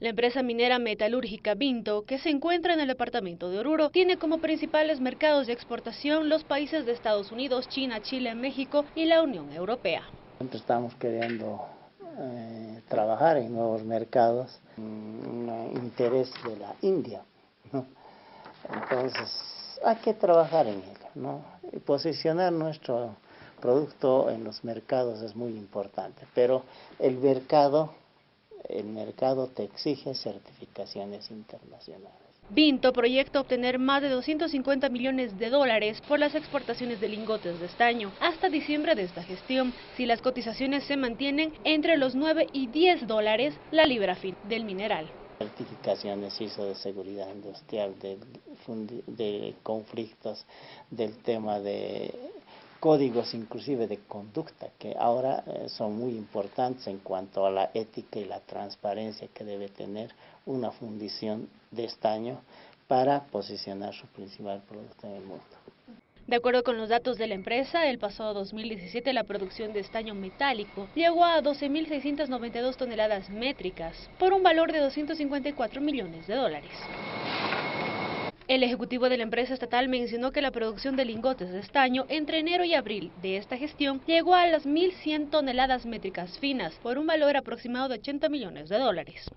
La empresa minera metalúrgica Vinto, que se encuentra en el departamento de Oruro, tiene como principales mercados de exportación los países de Estados Unidos, China, Chile, México y la Unión Europea. Siempre estamos queriendo eh, trabajar en nuevos mercados, un interés de la India. Entonces, hay que trabajar en ello, ¿no? Posicionar nuestro producto en los mercados es muy importante, pero el mercado el mercado te exige certificaciones internacionales. Vinto proyecta obtener más de 250 millones de dólares por las exportaciones de lingotes de estaño hasta diciembre de esta gestión, si las cotizaciones se mantienen entre los 9 y 10 dólares la libra fin del mineral. Certificaciones ISO de seguridad industrial, de conflictos, del tema de códigos inclusive de conducta que ahora eh, son muy importantes en cuanto a la ética y la transparencia que debe tener una fundición de estaño para posicionar su principal producto en el mundo. De acuerdo con los datos de la empresa, el pasado 2017 la producción de estaño metálico llegó a 12.692 toneladas métricas por un valor de 254 millones de dólares. El ejecutivo de la empresa estatal mencionó que la producción de lingotes de estaño entre enero y abril de esta gestión llegó a las 1.100 toneladas métricas finas por un valor aproximado de 80 millones de dólares.